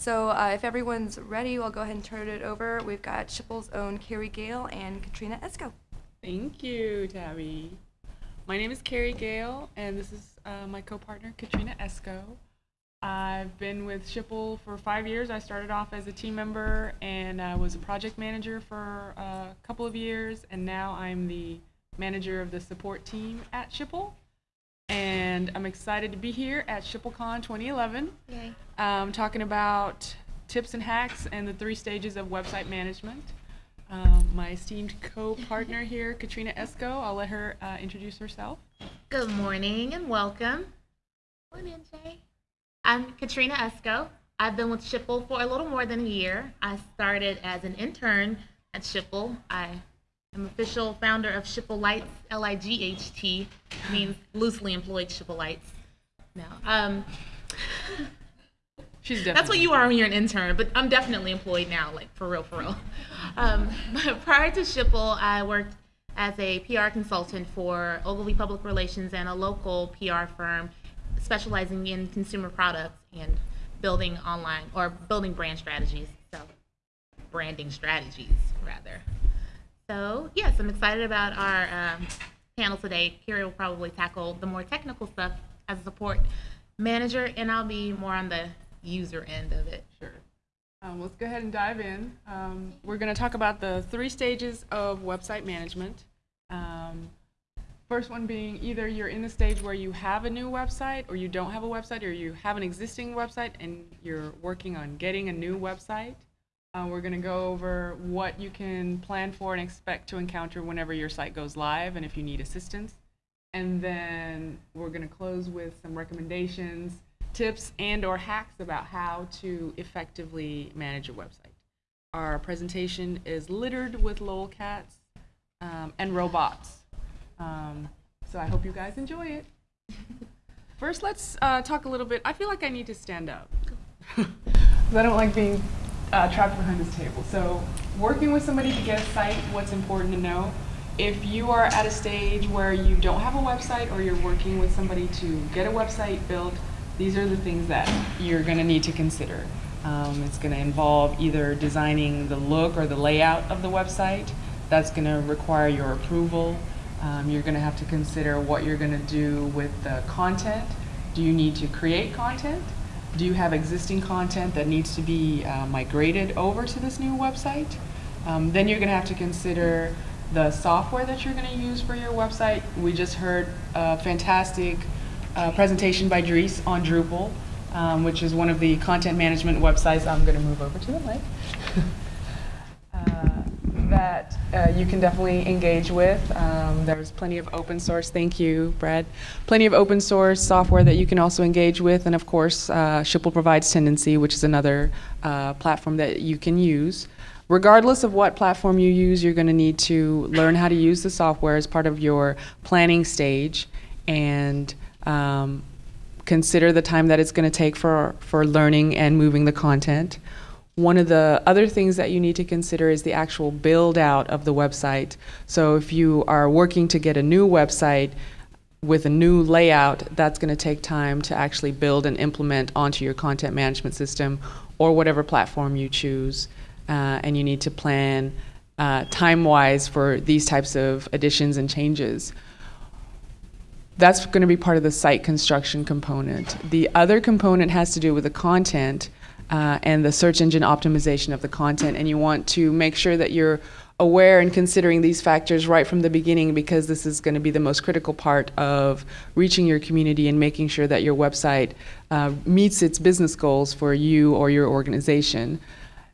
So uh, if everyone's ready, we'll go ahead and turn it over. We've got Schipul's own Carrie Gale and Katrina Esco. Thank you, Tabby. My name is Carrie Gale, and this is uh, my co-partner, Katrina Esco. I've been with Schipul for five years. I started off as a team member and I was a project manager for a couple of years, and now I'm the manager of the support team at Schipul. And I'm excited to be here at SchipulCon 2011, Yay. um, talking about tips and hacks and the three stages of website management. Um, my esteemed co-partner here, Katrina Esco, I'll let her uh, introduce herself. Good morning and welcome. Morning, Jay. I'm Katrina Esco. I've been with Schipul for a little more than a year. I started as an intern at Schipul. I am official founder of Schipul Lights, L-I-G-H-T, means loosely employed Schipul Lights. No, um, She's definitely that's what you are when you're an intern, but I'm definitely employed now, like for real, for real. Um, but prior to Schipul, I worked as a PR consultant for Ogilvy Public Relations and a local PR firm specializing in consumer products and building online or building brand strategies. So, branding strategies, rather. So, yes, I'm excited about our um, panel today. Kira will probably tackle the more technical stuff as a support manager, and I'll be more on the user end of it. Sure. Um, let's go ahead and dive in. Um, we're going to talk about the three stages of website management. Um, first one being either you're in the stage where you have a new website or you don't have a website or you have an existing website and you're working on getting a new website. Uh, we're going to go over what you can plan for and expect to encounter whenever your site goes live and if you need assistance. And then we're going to close with some recommendations, tips, and or hacks about how to effectively manage your website. Our presentation is littered with lolcats um, and robots. Um, so I hope you guys enjoy it. First, let's uh, talk a little bit. I feel like I need to stand up. I don't like being uh, trapped behind this table. So, working with somebody to get a site, what's important to know? If you are at a stage where you don't have a website or you're working with somebody to get a website built, these are the things that you're going to need to consider. Um, it's going to involve either designing the look or the layout of the website. That's going to require your approval. Um, you're going to have to consider what you're going to do with the content. Do you need to create content? Do you have existing content that needs to be uh, migrated over to this new website? Um, then you're going to have to consider the software that you're going to use for your website. We just heard a fantastic uh, presentation by Dries on Drupal, um, which is one of the content management websites. I'm going to move over to the mic. that uh, you can definitely engage with. Um, there's plenty of open source, thank you, Brad. Plenty of open source software that you can also engage with. And of course, uh, Schipul provides Tendenci, which is another uh, platform that you can use. Regardless of what platform you use, you're going to need to learn how to use the software as part of your planning stage and um, consider the time that it's going to take for, for learning and moving the content. One of the other things that you need to consider is the actual build out of the website. So if you are working to get a new website with a new layout, that's going to take time to actually build and implement onto your content management system or whatever platform you choose. Uh, and you need to plan uh, time-wise for these types of additions and changes that's going to be part of the site construction component. The other component has to do with the content uh, and the search engine optimization of the content, and you want to make sure that you're aware and considering these factors right from the beginning because this is going to be the most critical part of reaching your community and making sure that your website uh, meets its business goals for you or your organization.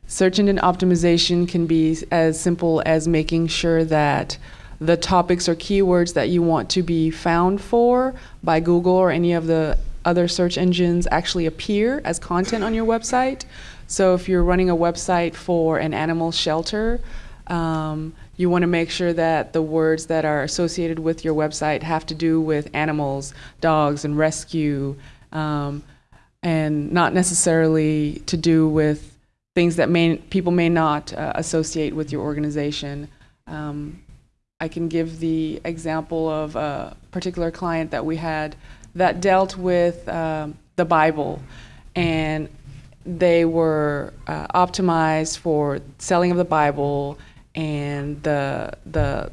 Search engine optimization can be as simple as making sure that the topics or keywords that you want to be found for by Google or any of the other search engines actually appear as content on your website. So if you're running a website for an animal shelter, um, you want to make sure that the words that are associated with your website have to do with animals, dogs, and rescue, um, and not necessarily to do with things that may, people may not uh, associate with your organization. Um, I can give the example of a particular client that we had that dealt with um, the Bible. And they were uh, optimized for selling of the Bible and the the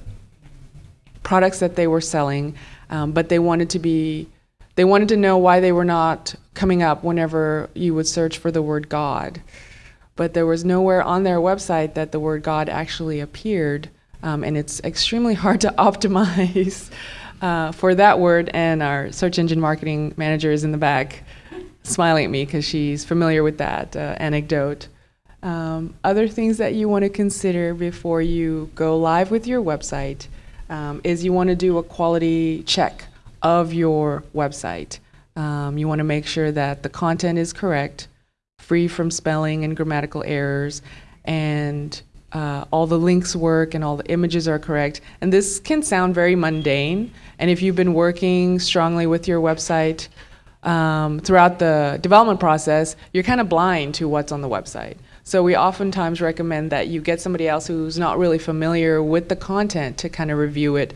products that they were selling, um, but they wanted to be they wanted to know why they were not coming up whenever you would search for the word God. But there was nowhere on their website that the word God actually appeared, um, and it's extremely hard to optimize uh, for that word. And our search engine marketing manager is in the back smiling at me because she's familiar with that uh, anecdote. Um, other things that you want to consider before you go live with your website um, is you want to do a quality check of your website. Um, you want to make sure that the content is correct, free from spelling and grammatical errors, and uh, all the links work and all the images are correct. And this can sound very mundane. And if you've been working strongly with your website um, throughout the development process, you're kind of blind to what's on the website. So we oftentimes recommend that you get somebody else who's not really familiar with the content to kind of review it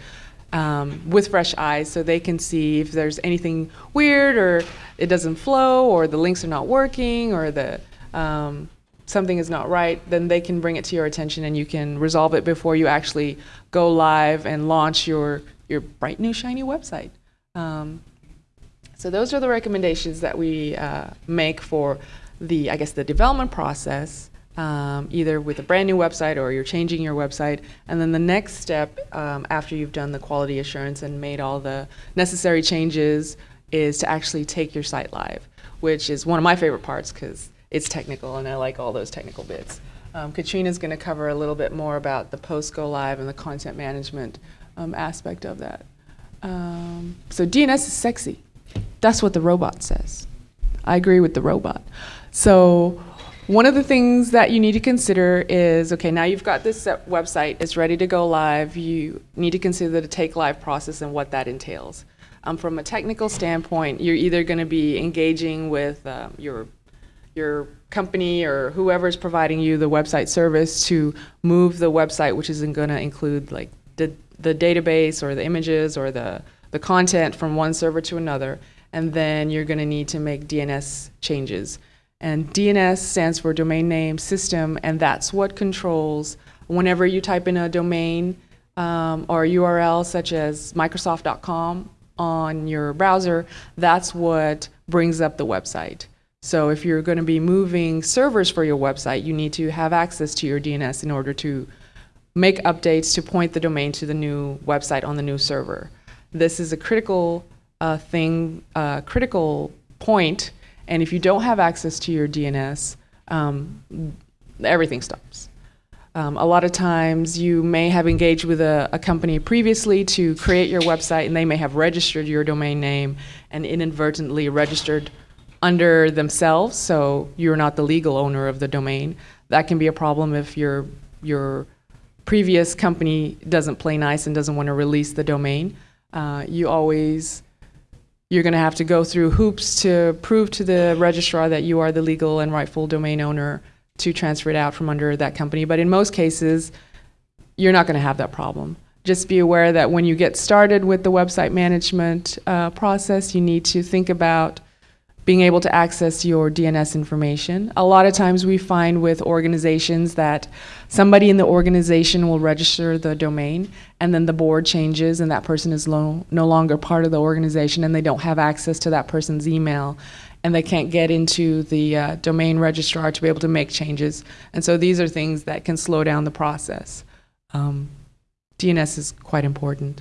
um, with fresh eyes so they can see if there's anything weird or it doesn't flow or the links are not working or the um, something is not right, then they can bring it to your attention and you can resolve it before you actually go live and launch your, your bright new shiny website. Um, so those are the recommendations that we uh, make for the, I guess, the development process, um, either with a brand new website or you're changing your website. And then the next step um, after you've done the quality assurance and made all the necessary changes is to actually take your site live, which is one of my favorite parts because it's technical and I like all those technical bits. Um, Katrina's going to cover a little bit more about the post go live and the content management um, aspect of that. Um, so DNS is sexy. That's what the robot says. I agree with the robot. So one of the things that you need to consider is, okay, now you've got this website, it's ready to go live. You need to consider the take live process and what that entails. Um, from a technical standpoint, you're either going to be engaging with um, your your company or whoever's providing you the website service to move the website, which isn't going to include like the, the database or the images or the, the content from one server to another. And then you're going to need to make DNS changes. And DNS stands for domain name system, and that's what controls whenever you type in a domain um, or URL such as Microsoft.com on your browser, that's what brings up the website. So if you're going to be moving servers for your website, you need to have access to your DNS in order to make updates to point the domain to the new website on the new server. This is a critical uh, thing, uh, critical point, and if you don't have access to your DNS, um, everything stops. Um, a lot of times you may have engaged with a, a, company previously to create your website and they may have registered your domain name and inadvertently registered under themselves, so you're not the legal owner of the domain. That can be a problem if your your previous company doesn't play nice and doesn't want to release the domain. Uh, you always you're going to have to go through hoops to prove to the registrar that you are the legal and rightful domain owner to transfer it out from under that company. But in most cases, you're not going to have that problem. Just be aware that when you get started with the website management uh, process, you need to think about being able to access your DNS information. A lot of times we find with organizations that somebody in the organization will register the domain and then the board changes and that person is no longer part of the organization and they don't have access to that person's email and they can't get into the uh, domain registrar to be able to make changes. And so these are things that can slow down the process. Um, DNS is quite important.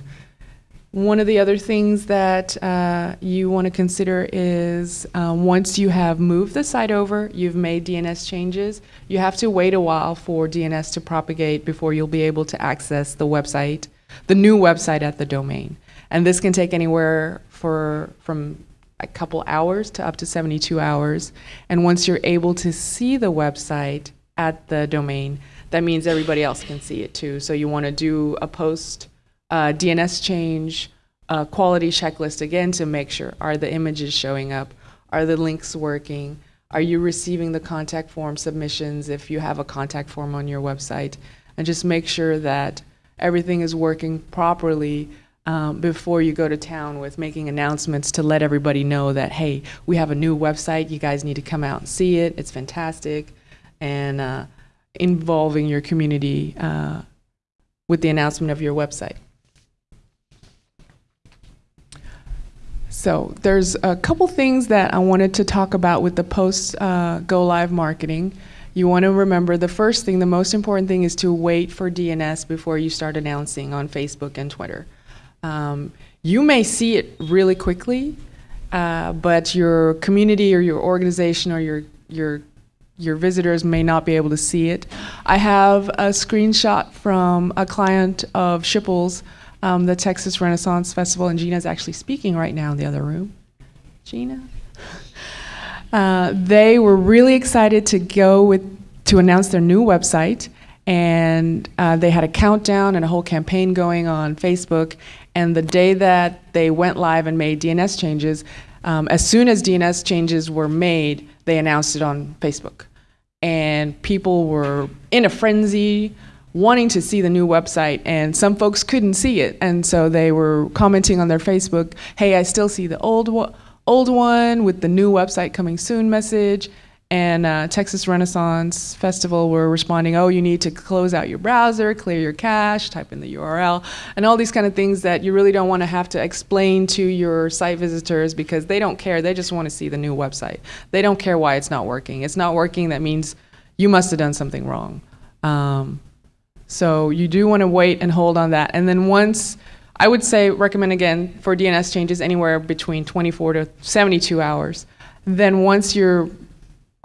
One of the other things that uh, you want to consider is uh, once you have moved the site over, you've made DNS changes, you have to wait a while for DNS to propagate before you'll be able to access the website, the new website at the domain. And this can take anywhere for from a couple hours to up to 72 hours. And once you're able to see the website at the domain, that means everybody else can see it too. So you want to do a post uh, DNS change, uh, quality checklist again to make sure are the images showing up, are the links working, are you receiving the contact form submissions if you have a contact form on your website, and just make sure that everything is working properly um, before you go to town with making announcements to let everybody know that, hey, we have a new website. You guys need to come out and see it. It's fantastic. And uh, involving your community uh, with the announcement of your website. So there's a couple things that I wanted to talk about with the post uh, go live marketing. You want to remember the first thing, the most important thing is to wait for DNS before you start announcing on Facebook and Twitter. Um, you may see it really quickly, uh, but your community or your organization or your your your visitors may not be able to see it. I have a screenshot from a client of Schipul's, um, the Texas Renaissance Festival, and Gina's actually speaking right now in the other room. Gina? Uh, they were really excited to go with to announce their new website, and uh, they had a countdown and a whole campaign going on Facebook. And the day that they went live and made DNS changes, um, as soon as DNS changes were made, they announced it on Facebook, and people were in a frenzy wanting to see the new website and some folks couldn't see it and so they were commenting on their facebook hey i still see the old one old one with the new website coming soon message. And uh, Texas Renaissance Festival were responding, oh, you need to close out your browser, clear your cache, type in the URL, and all these kind of things that you really don't want to have to explain to your site visitors because they don't care. They just want to see the new website. They don't care why it's not working. It's not working, that means you must have done something wrong. Um, so you do want to wait and hold on that. And then once I would say recommend again for DNS changes anywhere between 24 to 72 hours. Then once you're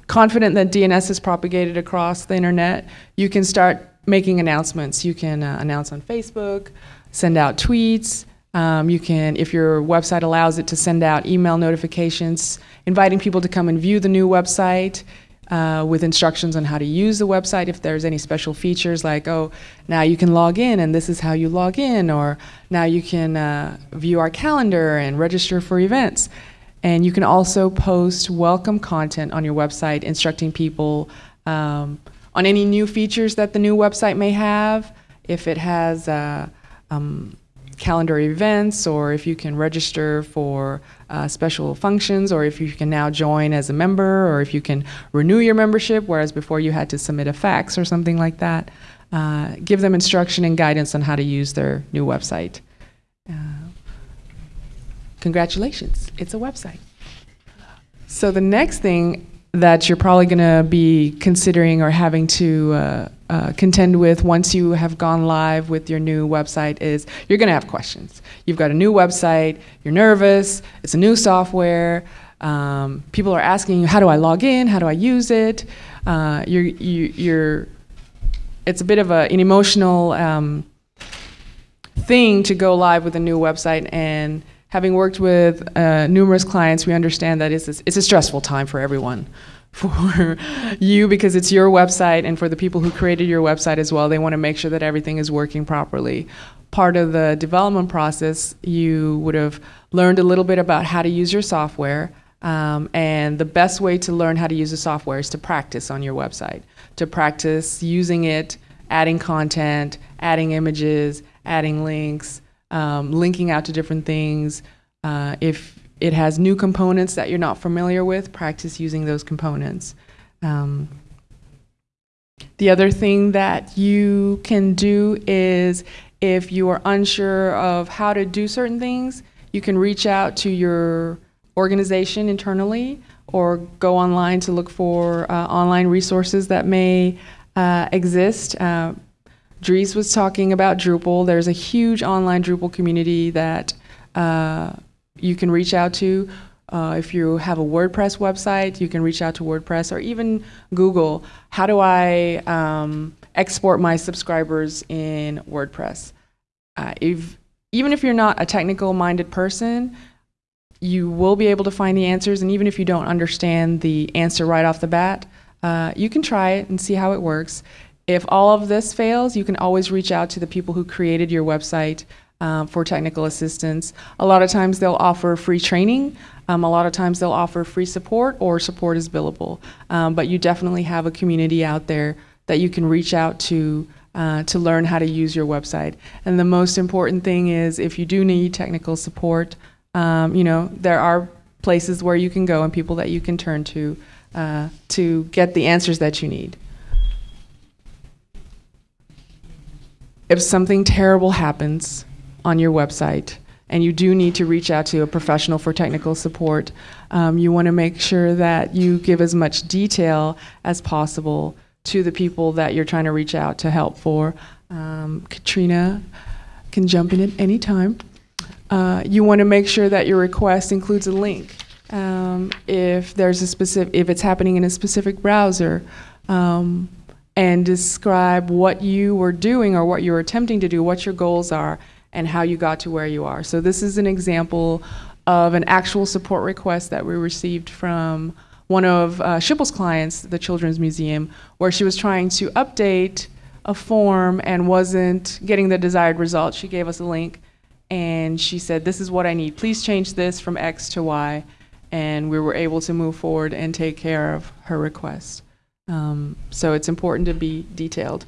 confident that DNS is propagated across the internet, you can start making announcements. You can uh, announce on Facebook, send out tweets. Um, you can, if your website allows it, to send out email notifications, inviting people to come and view the new website uh, with instructions on how to use the website if there's any special features like, oh, now you can log in and this is how you log in, or now you can uh, view our calendar and register for events. And you can also post welcome content on your website instructing people um, on any new features that the new website may have. If it has uh, um, calendar events or if you can register for uh, special functions or if you can now join as a member or if you can renew your membership, whereas before you had to submit a fax or something like that. Uh, give them instruction and guidance on how to use their new website. Uh, congratulations, it's a website. So the next thing that you're probably going to be considering or having to uh, uh, contend with once you have gone live with your new website is you're going to have questions. You've got a new website, you're nervous, it's a new software. Um, people are asking you, how do I log in? How do I use it? Uh, you're, you, you're, it's a bit of a, an emotional um, thing to go live with a new website and having worked with uh, numerous clients, we understand that it's it's a stressful time for everyone. For you, because it's your website, and for the people who created your website as well, they want to make sure that everything is working properly. Part of the development process, you would have learned a little bit about how to use your software. Um, and the best way to learn how to use the software is to practice on your website, to practice using it, adding content, adding images, adding links, um, linking out to different things. Uh, if it has new components that you're not familiar with, practice using those components. Um, the other thing that you can do is if you are unsure of how to do certain things, you can reach out to your organization internally or go online to look for uh, online resources that may uh, exist. Uh, Dries was talking about Drupal. There's a huge online Drupal community that uh, you can reach out to. Uh, if you have a WordPress website, you can reach out to WordPress or even Google. How do I um, export my subscribers in WordPress? Uh, if even if you're not a technical minded person, you will be able to find the answers. And even if you don't understand the answer right off the bat, uh, you can try it and see how it works. If all of this fails, you can always reach out to the people who created your website um, for technical assistance. A lot of times they'll offer free training. Um, a lot of times they'll offer free support or support is billable. Um, but you definitely have a community out there that you can reach out to uh, to learn how to use your website. And the most important thing is if you do need technical support, um, you know, there are places where you can go and people that you can turn to uh, to get the answers that you need. If something terrible happens on your website and you do need to reach out to a professional for technical support, um, you want to make sure that you give as much detail as possible to the people that you're trying to reach out to help for. Um, Katrina can jump in at any time. Uh, you want to make sure that your request includes a link. Um, if there's a specific, if it's happening in a specific browser, um, and describe what you were doing or what you were attempting to do, what your goals are, and how you got to where you are. So this is an example of an actual support request that we received from one of uh, Schipul's clients, the Children's Museum, where she was trying to update a form and wasn't getting the desired result. She gave us a link and she said, This is what I need. Please change this from X to Y. And we were able to move forward and take care of her request. Um, so it's important to be detailed.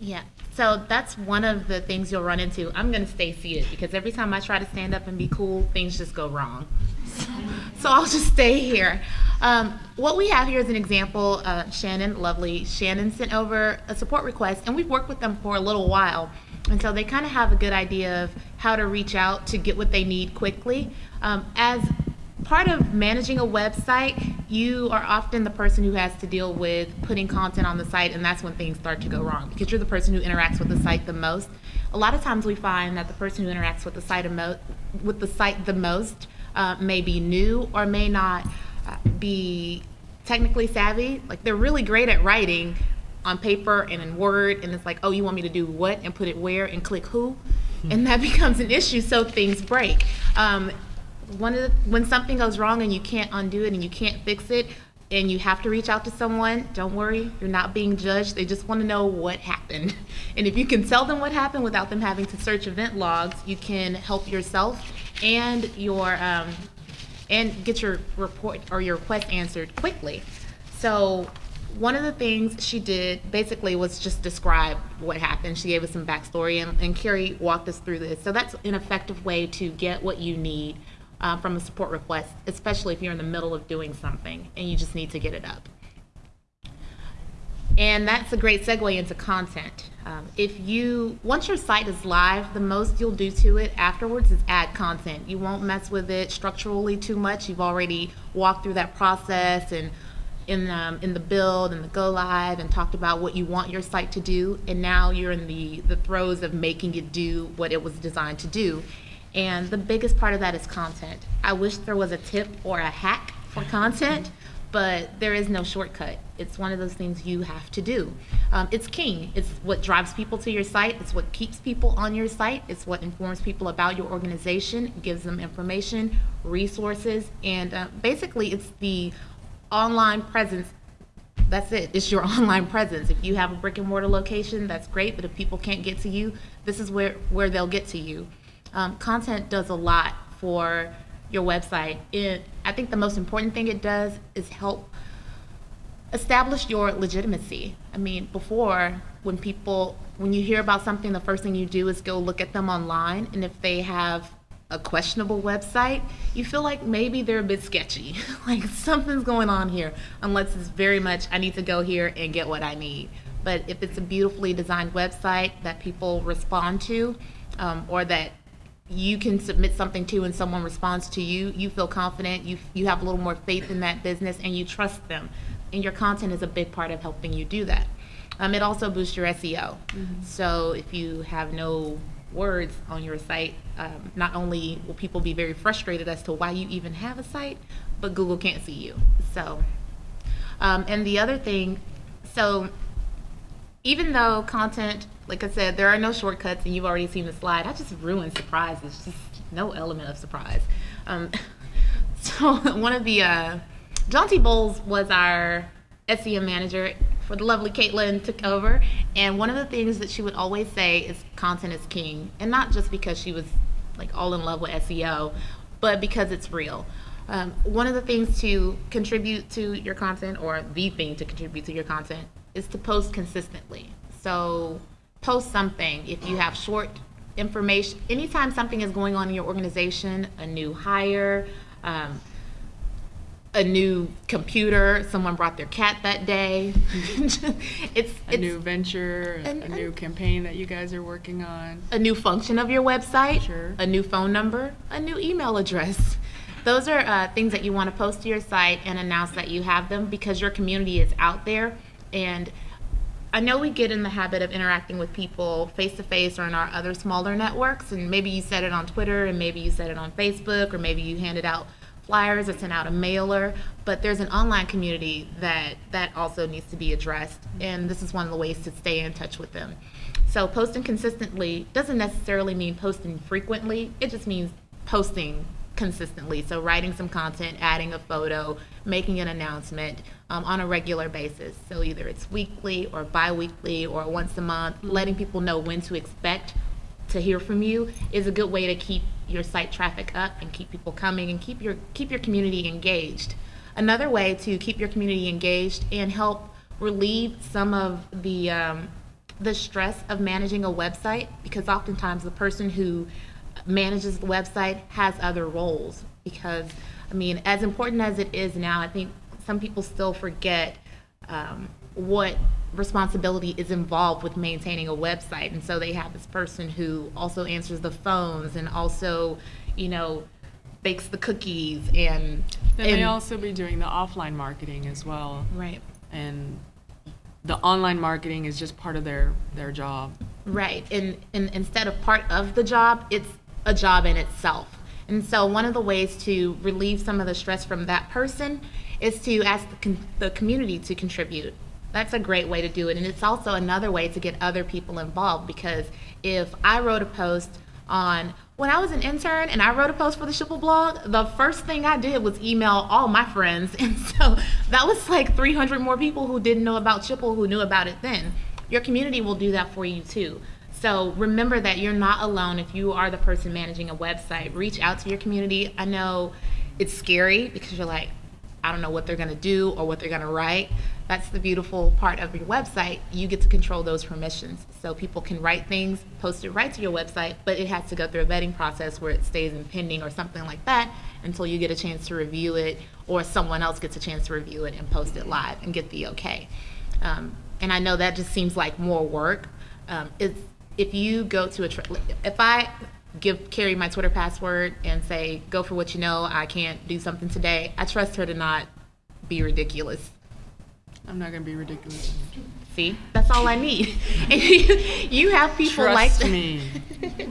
Yeah. So that's one of the things you'll run into. I'm going to stay seated because every time I try to stand up and be cool, things just go wrong. So I'll just stay here. Um, what we have here is an example. Uh, Shannon, lovely. Shannon sent over a support request, and we've worked with them for a little while. And so they kind of have a good idea of how to reach out to get what they need quickly. Um, as part of managing a website, you are often the person who has to deal with putting content on the site, and that's when things start to go wrong because you're the person who interacts with the site the most. A lot of times we find that the person who interacts with the site, emo- with the, site the most uh, may be new or may not uh, be technically savvy. Like they're really great at writing on paper and in Word, and it's like, oh, you want me to do what and put it where and click who? And that becomes an issue, so things break. Um, one of the, when something goes wrong and you can't undo it and you can't fix it and you have to reach out to someone don't worry you're not being judged they just want to know what happened and if you can tell them what happened without them having to search event logs you can help yourself and your um, and get your report or your request answered quickly so one of the things she did basically was just describe what happened. She gave us some backstory, and, and Carrie walked us through this. So that's an effective way to get what you need uh, from a support request, especially if you're in the middle of doing something and you just need to get it up. And that's a great segue into content. Um, if you, once your site is live, the most you'll do to it afterwards is add content. You won't mess with it structurally too much. You've already walked through that process and in, um, in the build and the go live and talked about what you want your site to do. And now you're in the, the throes of making it do what it was designed to do. And the biggest part of that is content. I wish there was a tip or a hack for content, but there is no shortcut. It's one of those things you have to do. Um, it's king. It's what drives people to your site. It's what keeps people on your site. It's what informs people about your organization, gives them information, resources, and uh, basically it's the online presence that's it. It's your online presence. If you have a brick and mortar location, that's great. But if people can't get to you, this is where, where they'll get to you. Um, content does a lot for your website. It, I think the most important thing it does is help establish your legitimacy. I mean, before, when people, when you hear about something, the first thing you do is go look at them online. And if they have a questionable website, you feel like maybe they're a bit sketchy. like something's going on here, unless it's very much, I need to go here and get what I need. But if it's a beautifully designed website that people respond to, um, or that you can submit something to and someone responds to you, you feel confident, you, you have a little more faith in that business, and you trust them. And your content is a big part of helping you do that. Um, it also boosts your SEO. So if you have no words on your site, um, not only will people be very frustrated as to why you even have a site, but Google can't see you. So, um, and the other thing, so even though content, like I said, there are no shortcuts, and you've already seen the slide, I just ruined surprises. Just no element of surprise. Um, so one of the uh, John T. Bowles was our SEM manager for the lovely Caitlin took over, and one of the things that she would always say is content is king, and not just because she was like all in love with SEO, but because it's real. Um, one of the things to contribute to your content, or the thing to contribute to your content, is to post consistently. So post something. If you have short information, anytime something is going on in your organization, a new hire, um, a new computer, someone brought their cat that day. it's A it's new venture, a, And- a new campaign that you guys are working on. a new function of your website, Sure. a new phone number, a new email address. Those are uh, things that you want to post to your site and announce that you have them because your community is out there. And I know we get in the habit of interacting with people face to face or in our other smaller networks. And maybe you said it on Twitter, and maybe you said it on Facebook, or maybe you handed out flyers or sent out a mailer. But there's an online community that that also needs to be addressed, and this is one of the ways to stay in touch with them. So posting consistently doesn't necessarily mean posting frequently. It just means posting consistently. So writing some content, adding a photo, making an announcement um, on a regular basis. So either it's weekly or bi-weekly or once a month, letting people know when to expect to hear from you is a good way to keep your site traffic up and keep people coming and keep your keep your community engaged. Another way to keep your community engaged and help relieve some of the um, the stress of managing a website because oftentimes the person who manages the website has other roles because I mean as important as it is now I think some people still forget um, what responsibility is involved with maintaining a website and so they have this person who also answers the phones and also you know bakes the cookies and They may also be doing the offline marketing as well. right And the online marketing is just part of their, their job. Right. And, and instead of part of the job, it's a job in itself. And so one of the ways to relieve some of the stress from that person is to ask the, the community to contribute. That's a great way to do it. And it's also another way to get other people involved because if I wrote a post on when I was an intern and I wrote a post for the Schipul blog, the first thing I did was email all my friends. And so that was like 300 more people who didn't know about Schipul who knew about it then. Your community will do that for you too. So remember that you're not alone if you are the person managing a website. Reach out to your community. I know it's scary because you're like, I don't know what they're going to do or what they're going to write. That's the beautiful part of your website. You get to control those permissions. So people can write things, post it right to your website, but it has to go through a vetting process where it stays in pending or something like that until you get a chance to review it or someone else gets a chance to review it and post it live and get the okay. Um, and I know that just seems like more work. Um, it's, if you go to a, if I give Carrie my Twitter password and say, go for what you know, I can't do something today, I trust her to not be ridiculous. I'm not going to be ridiculous. See, that's all I need. And you, you have people like Trust that. me.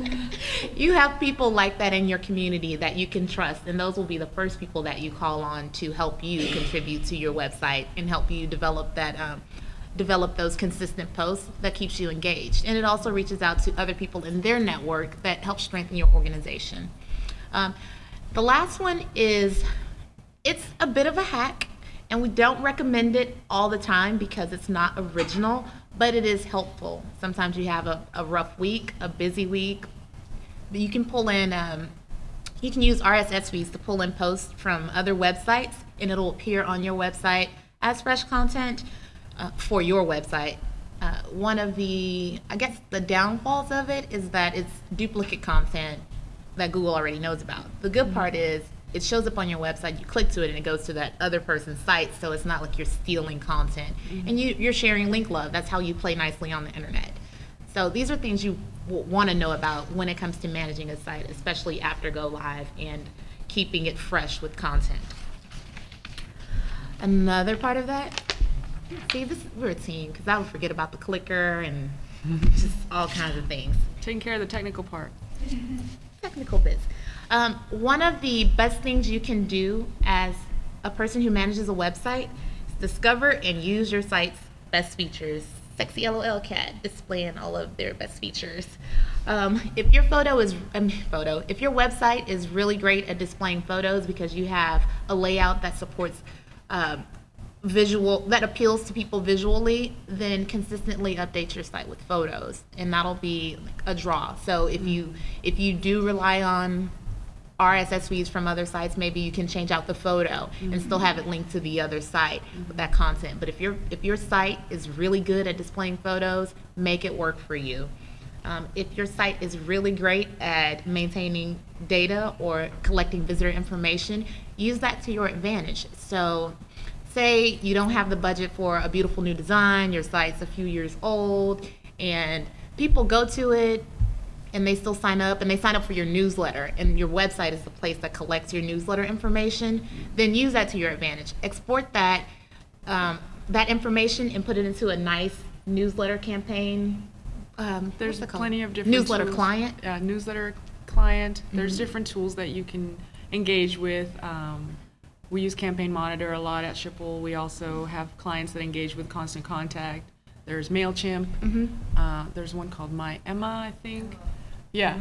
you have people like that in your community that you can trust, and those will be the first people that you call on to help you contribute to your website and help you develop that. Um, develop those consistent posts that keeps you engaged. And it also reaches out to other people in their network that help strengthen your organization. Um, the last one is it's a bit of a hack and we don't recommend it all the time because it's not original but it is helpful. Sometimes you have a, a rough week a busy week but you can pull in um, you can use rss feeds to pull in posts from other websites and it'll appear on your website as fresh content uh, for your website uh, one of the i guess the downfalls of it is that it's duplicate content that Google already knows about. The good part is it shows up on your website, you click to it and it goes to that other person's site, so it's not like you're stealing content. And you, you're sharing link love. That's how you play nicely on the internet. So these are things you w- want to know about when it comes to managing a site, especially after go live and keeping it fresh with content. Another part of that, see, this we're a team because I would forget about the clicker and just all kinds of things Taking care of the technical part. technical bits. Um, one of the best things you can do as a person who manages a website is discover and use your site's best features. Sexy LOL cat displaying all of their best features. Um, if your photo is um, photo, if your website is really great at displaying photos because you have a layout that supports um, visual that appeals to people visually, then consistently update your site with photos, and that'll be like a draw. So if you if you do rely on RSS feeds from other sites, maybe you can change out the photo and still have it linked to the other site with that content. But if your if your site is really good at displaying photos, make it work for you. Um, if your site is really great at maintaining data or collecting visitor information, use that to your advantage. So, say you don't have the budget for a beautiful new design, your site's a few years old, and people go to it and they still sign up and they sign up for your newsletter and your website is the place that collects your newsletter information, then use that to your advantage. Export that um, that information and put it into a nice newsletter campaign. Um, There's it called? plenty of different newsletter tools. client. Yeah, newsletter client. There's Mm-hmm. different tools that you can engage with. Um, we use Campaign Monitor a lot at Schipul. We also have clients that engage with Constant Contact. There's Mailchimp. Mm-hmm. Uh, there's one called My Emma, I think. Yeah.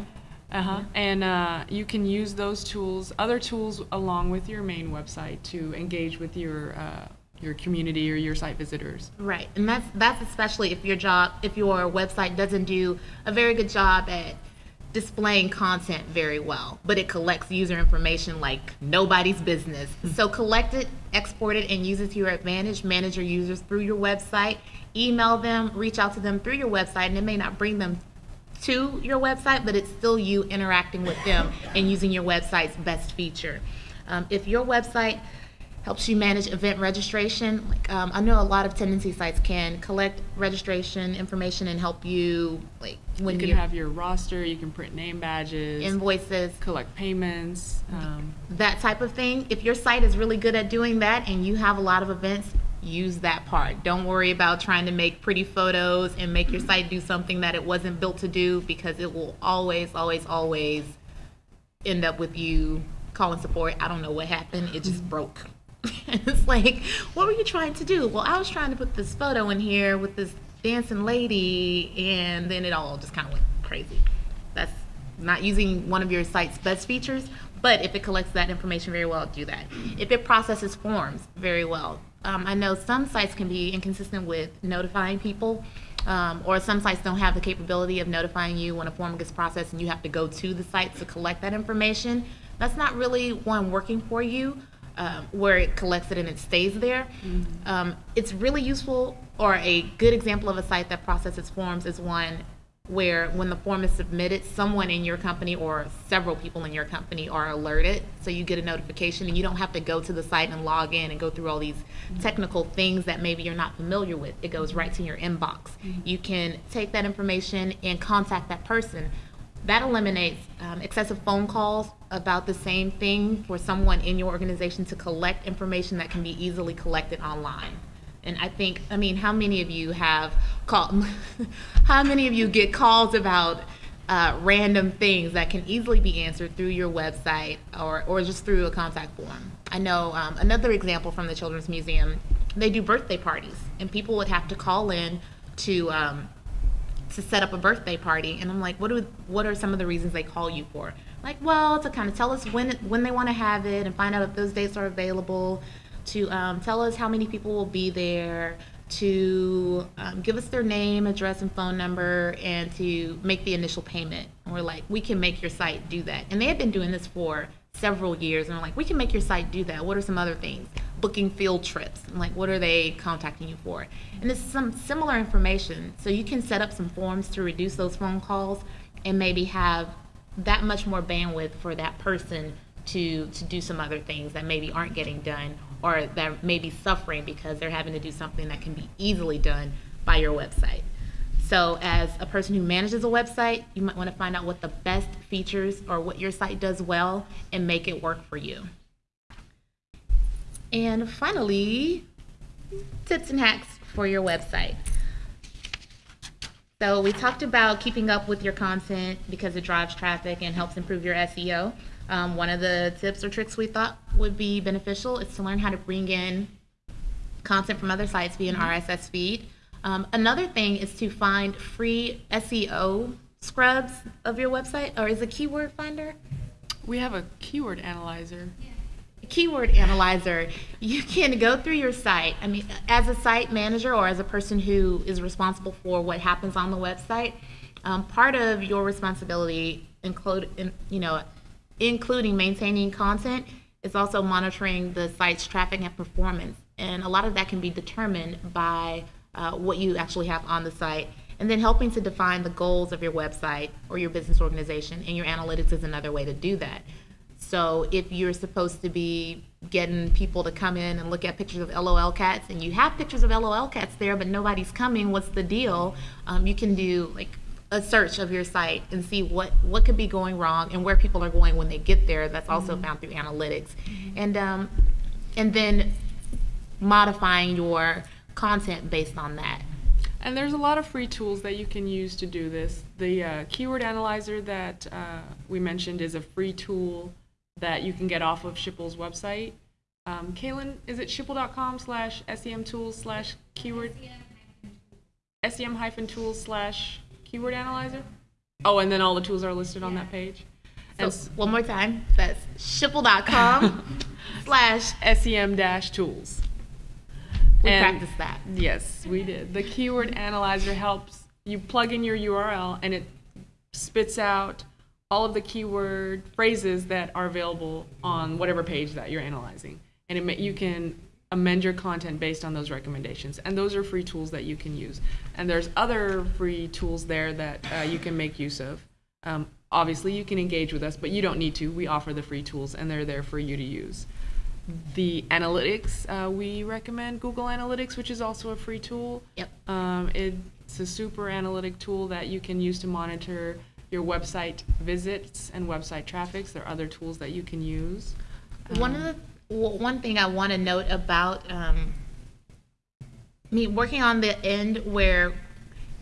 Uh huh. And uh, you can use those tools, other tools, along with your main website to engage with your uh, your community or your site visitors. Right, and that's that's especially if your job, if your website doesn't do a very good job at displaying content very well, but it collects user information like nobody's business. So collect it, export it, and use it to your advantage. Manage your users through your website. Email them, reach out to them through your website, and it may not bring them to your website, but it's still you interacting with them and using your website's best feature. Um, if your website helps you manage event registration, like um, I know a lot of Tendenci sites can collect registration information and help you, like when You can you're have your roster. You can print name badges. invoices, collect payments. Um, that type of thing. If your site is really good at doing that and you have a lot of events, use that part. Don't worry about trying to make pretty photos and make your site do something that it wasn't built to do because it will always, always, always end up with you calling support. I don't know what happened. It just broke. it's like, what were you trying to do? Well, I was trying to put this photo in here with this dancing lady, and then it all just kind of went crazy. That's not using one of your site's best features, but if it collects that information very well, do that. If it processes forms very well, um, I know some sites can be inconsistent with notifying people, um, or some sites don't have the capability of notifying you when a form gets processed and you have to go to the site to collect that information. That's not really one working for you. Um, where it collects it and it stays there. Um, it's really useful, or a good example of a site that processes forms is one where when the form is submitted, someone in your company or several people in your company are alerted. So you get a notification and you don't have to go to the site and log in and go through all these technical things that maybe you're not familiar with. It goes right to your inbox. You can take that information and contact that person. That eliminates um, excessive phone calls about the same thing for someone in your organization to collect information that can be easily collected online. And I think, I mean, how many of you have called, how many of you get calls about uh, random things that can easily be answered through your website or, or just through a contact form? I know um, another example from the Children's Museum, they do birthday parties, and people would have to call in to, um, to set up a birthday party and I'm like what do what are some of the reasons they call you for? Like well to kind of tell us when when they want to have it and find out if those dates are available to um, tell us how many people will be there to um, give us their name address and phone number and to make the initial payment. And we're like we can make your site do that. And they had been doing this for several years and we're like we can make your site do that. What are some other things? Booking field trips. Like what are they contacting you for? And it's some similar information. So you can set up some forms to reduce those phone calls and maybe have that much more bandwidth for that person to to do some other things that maybe aren't getting done or that may be suffering because they're having to do something that can be easily done by your website so as a person who manages a website you might want to find out what the best features or what your site does well and make it work for you and finally, tips and hacks for your website. So we talked about keeping up with your content because it drives traffic and helps improve your SEO. Um, one of the tips or tricks we thought would be beneficial is to learn how to bring in content from other sites via an RSS feed. Um, another thing is to find free SEO scrubs of your website, or is it keyword finder? we have a keyword analyzer. keyword analyzer, you can go through your site. I mean, as a site manager or as a person who is responsible for what happens on the website, um, part of your responsibility include, in, you know, including maintaining content, is also monitoring the site's traffic and performance. And a lot of that can be determined by uh, what you actually have on the site. And then helping to define the goals of your website or your business organization. And your analytics is another way to do that. So if you're supposed to be getting people to come in and look at pictures of LOL cats, and you have pictures of LOL cats there, but nobody's coming, what's the deal? Um, you can do like a search of your site and see what what could be going wrong and where people are going when they get there. That's also found through analytics, and um, and then modifying your content based on that. And there's a lot of free tools that you can use to do this. The uh, keyword analyzer that uh, we mentioned is a free tool that you can get off of Schipul's website. Um, Kaylin, is it schipul.com slash sem tools slash keyword? sem hyphen tools slash keyword analyzer? Oh, and then all the tools are listed on that page. So And one more time, that's schipul.com slash. sem dash tools. We And- practiced that. Yes, we did. The keyword analyzer helps you plug in your URL and it spits out all of the keyword phrases that are available on whatever page that you're analyzing. And it, you can amend your content based on those recommendations. And those are free tools that you can use. And there's other free tools there that uh, you can make use of. Um, obviously, you can engage with us, but you don't need to. We offer the free tools and they're there for you to use. The analytics, uh, we recommend Google Analytics, which is also a free tool. Yep. Um, it's a super analytic tool that you can use to monitor your website visits and website traffics. There are other tools that you can use. One of the w- one thing I want to note about um, me working on the end where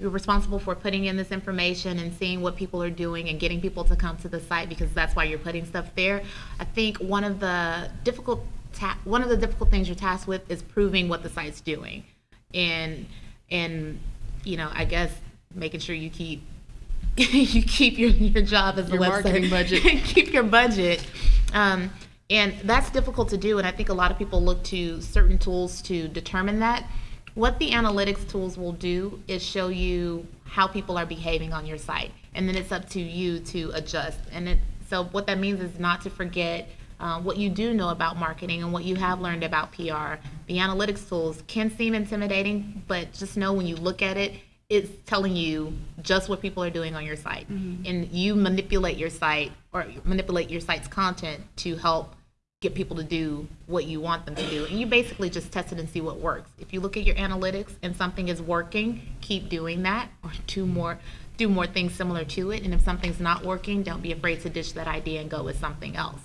you're responsible for putting in this information and seeing what people are doing and getting people to come to the site because that's why you're putting stuff there. I think one of the difficult ta- one of the difficult things you're tasked with is proving what the site's doing, and and you know I guess making sure you keep you keep your, your job as a website marketing budget. keep your budget. Um, and that's difficult to do. And I think a lot of people look to certain tools to determine that. What the analytics tools will do is show you how people are behaving on your site. And then it's up to you to adjust. And it, so what that means is not to forget uh, what you do know about marketing and what you have learned about PR. The analytics tools can seem intimidating, but just know when you look at it, it's telling you just what people are doing on your site and you manipulate your site or manipulate your site's content to help get people to do what you want them to do. And you basically just test it and see what works. If you look at your analytics and something is working keep doing that or do more do more things similar to it. And if something's not working don't be afraid to ditch that idea and go with something else.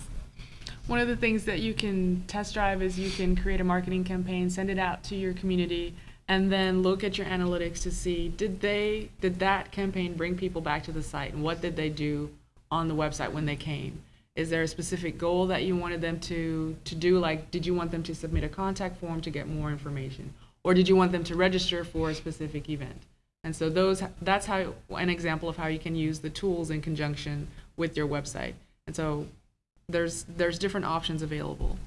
One of the things that you can test drive is you can create a marketing campaign, send it out to your community, and then look at your analytics to see did they did that campaign bring people back to the site? And what did they do on the website when they came? Is there a specific goal that you wanted them to to do? Like, did you want them to submit a contact form to get more information, or did you want them to register for a specific event? And so those that's how an example of how you can use the tools in conjunction with your website. And so there's there's different options available.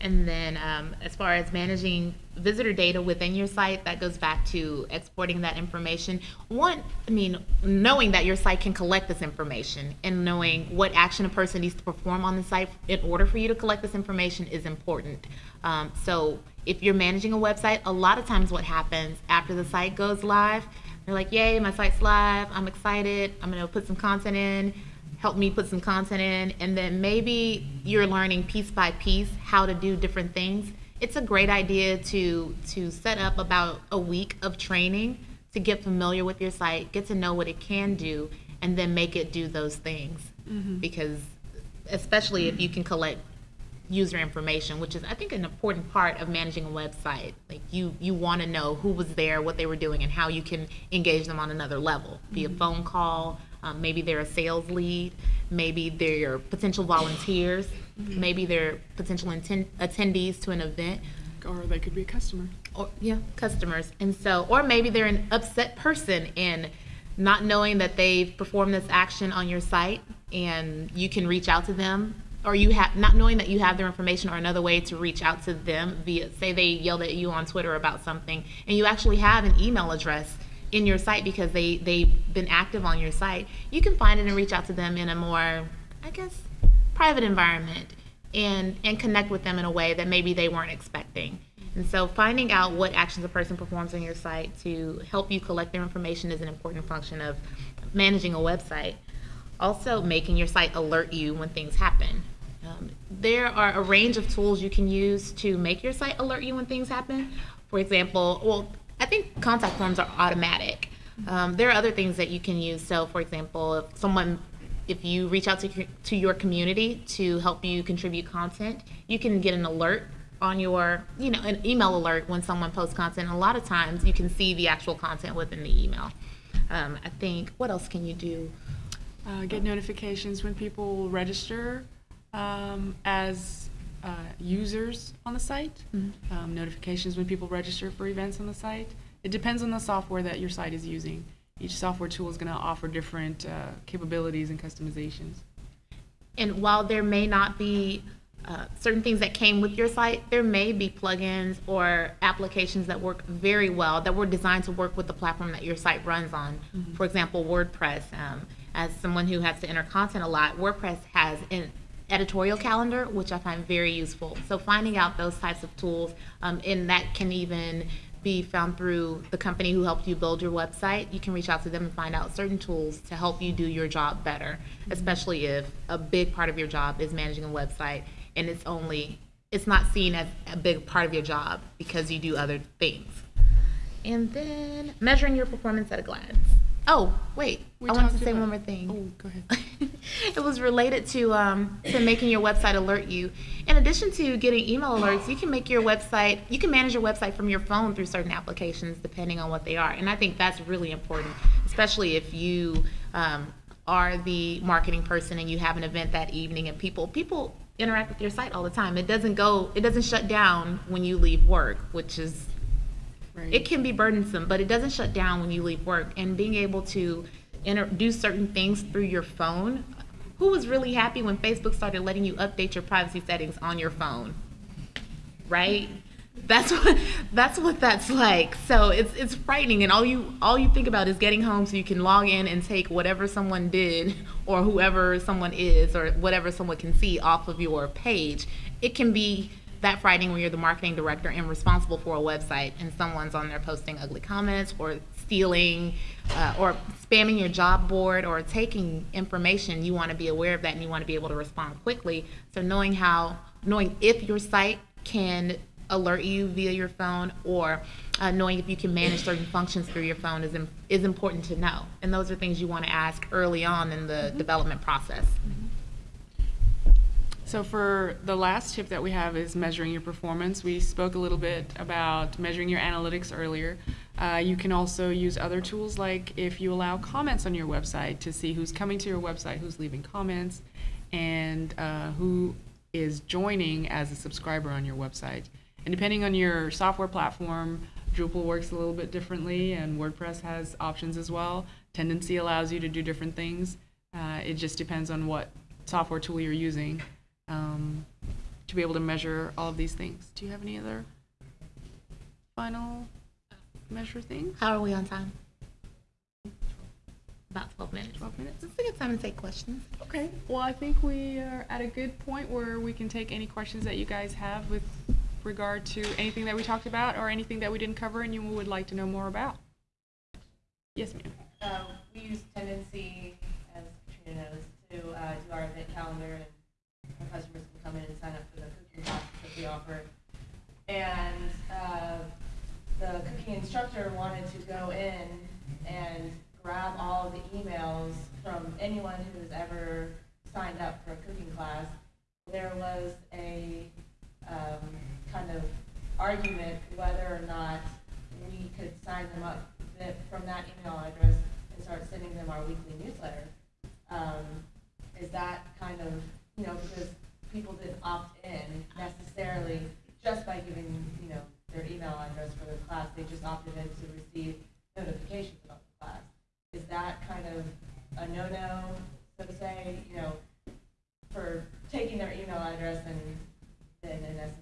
And then um, as far as managing visitor data within your site, that goes back to exporting that information. One, I mean, knowing that your site can collect this information and knowing what action a person needs to perform on the site in order for you to collect this information is important. Um, so if you're managing a website, a lot of times what happens after the site goes live, they're like, yay, my site's live, I'm excited, I'm gonna put some content in help me put some content in and then maybe you're learning piece by piece how to do different things. It's a great idea to to set up about a week of training to get familiar with your site get to know what it can do and then make it do those things. Mm-hmm. Because especially if you can collect user information which is i think an important part of managing a website. Like you you want to know who was there what they were doing and how you can engage them on another level via mm-hmm. phone call um, maybe they're a sales lead maybe they're potential volunteers maybe they're potential attendees to an event. Or they could be a customer. or yeah customers. And so or maybe they're an upset person and not knowing that they've performed this action on your site and you can reach out to them. Or you have not knowing that you have their information or another way to reach out to them via say they yelled at you on twitter about something and you actually have an email address in your site because they they've been active on your site you can find it and reach out to them in a more i guess private environment and and connect with them in a way that maybe they weren't expecting. And so finding out what actions a person performs on your site to help you collect their information is an important function of managing a website. Also, making your site alert you when things happen. Um, there are a range of tools you can use to make your site alert you when things happen. For example, well, I think contact forms are automatic. Um, there are other things that you can use. So, for example, if someone, if you reach out to, to your community to help you contribute content, you can get an alert on your, you know, an email alert when someone posts content. A lot of times you can see the actual content within the email. Um, I think, what else can you do? Uh, get notifications when people register um, as uh, users on the site. Um, notifications when people register for events on the site. It depends on the software that your site is using. Each software tool is going to offer different uh, capabilities and customizations. And while there may not be uh, certain things that came with your site, there may be plugins or applications that work very well that were designed to work with the platform that your site runs on. For example, WordPress. Um, as someone who has to enter content a lot, WordPress has an editorial calendar, which I find very useful. So finding out those types of tools, um, and that can even be found through the company who helped you build your website. You can reach out to them and find out certain tools to help you do your job better, especially if a big part of your job is managing a website and it's only it's not seen as a big part of your job because you do other things. And then measuring your performance at a glance. Oh, wait. We I wanted to say about- one more thing Oh, go ahead. it was related to um, to making your website alert you. In addition to getting email alerts, you can make your website. You can manage your website from your phone through certain applications, depending on what they are. And I think that's really important, especially if you um, are the marketing person and you have an event that evening, and people people interact with your site all the time. It doesn't go. It doesn't shut down when you leave work, which is Right. it can be burdensome, but it doesn't shut down when you leave work. And being able to enter, do certain things through your phone. Who was really happy when Facebook started letting you update your privacy settings on your phone? Right? That's what that's what that's like. So it's it's frightening, and all you all you think about is getting home so you can log in and take whatever someone did or whoever someone is or whatever someone can see off of your page. It can be that frightening when you're the marketing director and responsible for a website and someone's on there posting ugly comments or stealing uh, or spamming your job board or taking information you want to be aware of that and you want to be able to respond quickly. So knowing how knowing if your site can alert you via your phone or uh, knowing if you can manage certain functions through your phone is, im- is important to know. And those are things you want to ask early on in the development process So for the last tip that we have is measuring your performance. We spoke a little bit about measuring your analytics earlier. Uh, you can also use other tools like if you allow comments on your website to see who's coming to your website, who's leaving comments, and uh, who is joining as a subscriber on your website. And depending on your software platform, Drupal works a little bit differently, and WordPress has options as well. Tendenci allows you to do different things. Uh, it just depends on what software tool you're using um, to be able to measure all of these things. Do you have any other final measure things? how are we on time about 12 minutes 12 minutes? it's a good time to take questions Okay. Well, I think we are at a good point where we can take any questions that you guys have with regard to anything that we talked about or anything that we didn't cover and you would like to know more about. Yes, ma'am. Um, we use Tendenci, as Katrina knows, to uh, do our event calendar, customers can come in and sign up for the cooking classes that we offer. And uh, the cooking instructor wanted to go in and grab all of the emails from anyone who has ever signed up for a cooking class. There was a um, kind of argument whether or not we could sign them up from that email address and start sending them our weekly newsletter. Um, is that kind of, you know, because people didn't opt in necessarily just by giving, you know, their email address for the class, they just opted in to receive notifications about the class. Is that kind of a no-no, so to say, you know, for taking their email address and then in essence,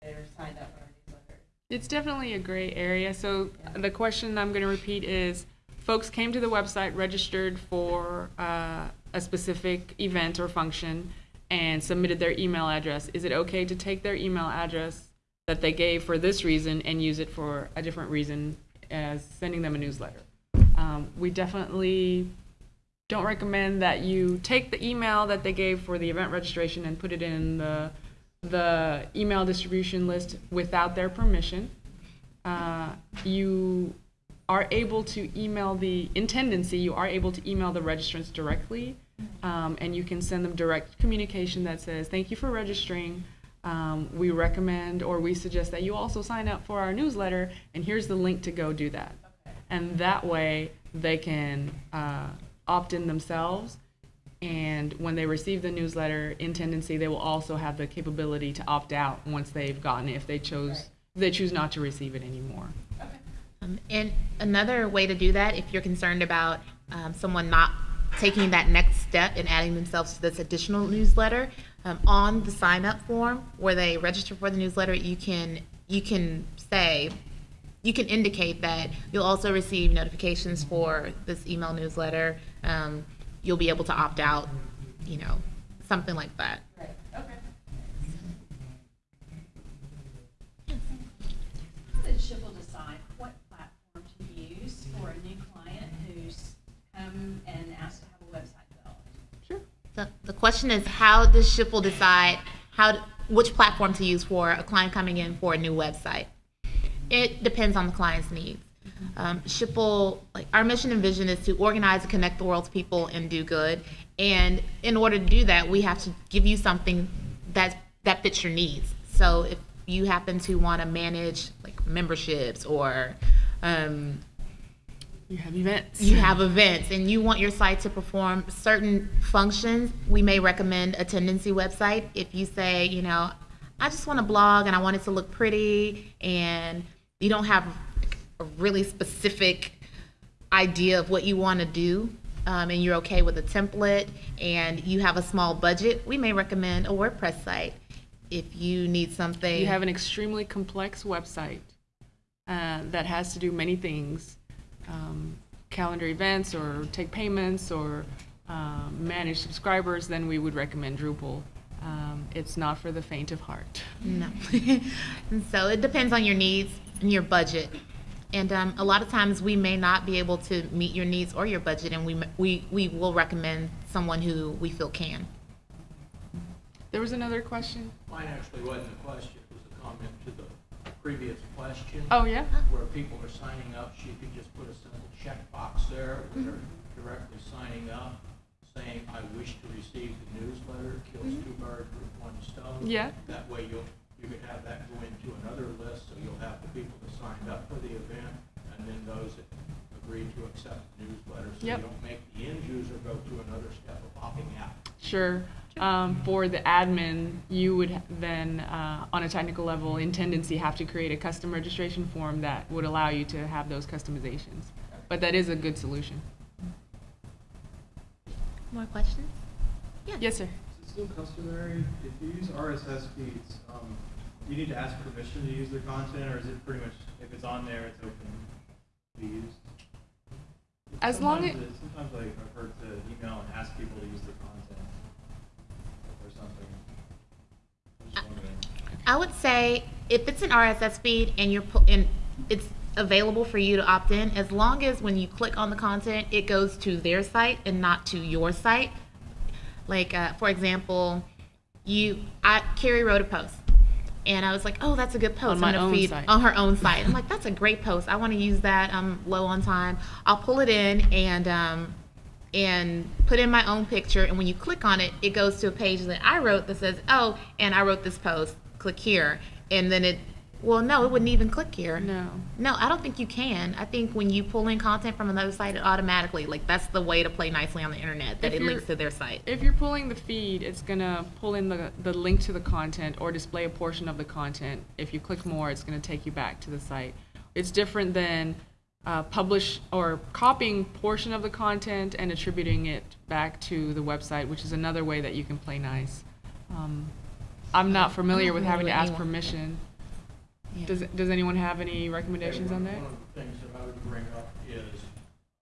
they're signed up for our newsletter? It's definitely a gray area. So the question I'm going to repeat is, folks came to the website, registered for uh, a specific event or function, and submitted their email address, is it okay to take their email address that they gave for this reason and use it for a different reason as sending them a newsletter? Um, we definitely don't recommend that you take the email that they gave for the event registration and put it in the, the email distribution list without their permission. Uh, you are able to email the, in Tendenci, you are able to email the registrants directly. Um, and you can send them direct communication that says, thank you for registering. Um, we recommend or we suggest that you also sign up for our newsletter and here's the link to go do that. And that way they can uh, opt in themselves. And when they receive the newsletter in Tendenci, they will also have the capability to opt out once they've gotten it if they chose, if they choose not to receive it anymore. Um, and another way to do that, if you're concerned about um, someone not taking that next step and adding themselves to this additional newsletter, um, on the sign up form where they register for the newsletter, you can you can say you can indicate that you'll also receive notifications for this email newsletter. Um, you'll be able to opt out, you know, something like that. The, the question is, how does Schipul decide how which platform to use for a client coming in for a new website? It depends on the client's needs. Um, Schipul, like our mission and vision is to organize and connect the world's people and do good. And in order to do that, we have to give you something that that fits your needs. So if you happen to want to manage like memberships or um, You have events. you have events and you want your site to perform certain functions, we may recommend a Tendenci website. If you say, you know, I just want to blog and I want it to look pretty and you don't have a really specific idea of what you want to do um, and you're okay with a template and you have a small budget, we may recommend a WordPress site. If you need something. You have an extremely complex website uh, that has to do many things, um, calendar events or take payments or um, manage subscribers, then we would recommend Drupal. Um, it's not for the faint of heart. No. and so it depends on your needs and your budget. And um, a lot of times we may not be able to meet your needs or your budget, and we, we, we will recommend someone who we feel can. There was another question. Mine actually wasn't a question, it was a comment to the previous question. Oh, yeah? Where people are signing up, she could just put a simple checkbox there, where mm-hmm. they're directly signing up, saying, I wish to receive the newsletter, kills mm-hmm. two birds with one stone. Yeah. That way you'll, you could have that go into another list, so you'll have the people that signed up for the event, and then those that agreed to accept the newsletter. So you Yep. don't make the end user go through another step of opting out. Sure. Um, for the admin, you would then, uh, on a technical level, in Tendenci, have to create a custom registration form that would allow you to have those customizations. But that is a good solution. More questions? Yes, sir. Is it still customary, if you use RSS feeds, um, you need to ask permission to use their content, or is it pretty much, if it's on there, it's open to be used? As long as- it- Sometimes like, I've heard to email and ask people to use their content or something. I'm just wondering. I would say if it's an RSS feed and you're pu- and it's available for you to opt in, as long as when you click on the content, it goes to their site and not to your site. Like uh, for example, you I Carrie wrote a post. And I was like, "Oh, that's a good post On my own feed site. on her own site." I'm like, "That's a great post. I want to use that. I'm low on time. I'll pull it in and um, and put in my own picture. And when you click on it, it goes to a page that I wrote that says, "Oh, and I wrote this post. Click here." And then it, well, no, it wouldn't even click here. No. No, I don't think you can. I think when you pull in content from another site, it automatically, like that's the way to play nicely on the internet, that If it links to their site. If you're pulling the feed, it's gonna pull in the, the link to the content or display a portion of the content. If you click more, it's gonna take you back to the site. It's different than uh, publish or copying portion of the content and attributing it back to the website, which is another way that you can play nice. Um, I'm not familiar with having to ask anyone. permission. Yeah. Does, does anyone have any recommendations on that? One of the things that I would bring up is,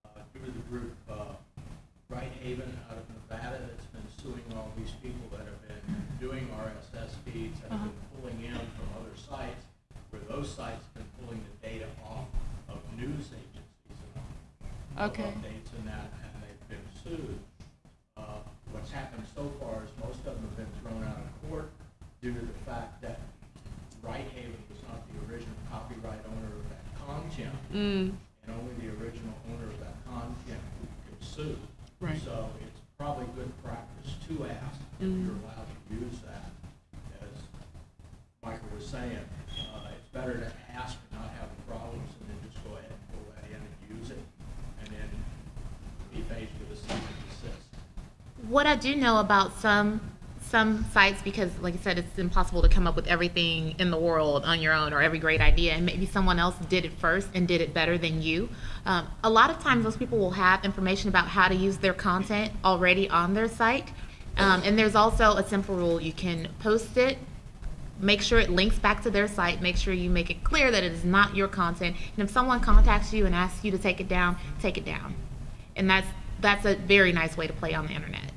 uh, due to the group, uh, Right Haven out of Nevada that's been suing all these people that have been doing RSS feeds and have been pulling in from other sites, where those sites have been pulling the data off of news agencies and of Okay. updates and that, and they've been sued. Uh, What's happened so far is most of them have been thrown out of court due to the fact that Righthaven was not the original copyright owner of that content, Mm, and only the original owner of that content could sue. Right. So it's probably good practice to ask if you're allowed to use that. As Michael was saying, uh, it's better to ask and not have problems and then just go ahead and pull that in and use it, and then be faced with a cease and desist. What I do know about some some sites, because like I said, it's impossible to come up with everything in the world on your own or every great idea, and maybe someone else did it first and did it better than you. Um, a lot of times, those people will have information about how to use their content already on their site, um, and there's also a simple rule: you can post it make sure it links back to their site make sure you make it clear that it is not your content. And if someone contacts you and asks you to take it down take it down. And that's that's a very nice way to play on the internet